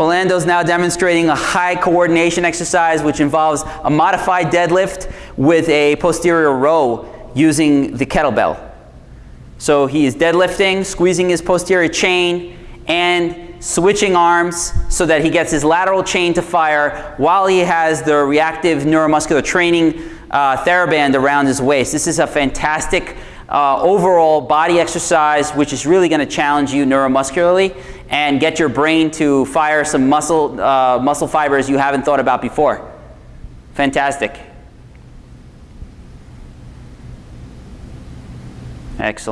Orlando's now demonstrating a high coordination exercise which involves a modified deadlift with a posterior row using the kettlebell. So he is deadlifting, squeezing his posterior chain, and switching arms so that he gets his lateral chain to fire while he has the reactive neuromuscular training uh, TheraBand around his waist. This is a fantastic uh, overall body exercise which is really going to challenge you neuromuscularly and get your brain to fire some muscle, uh, muscle fibers you haven't thought about before. Fantastic. Excellent.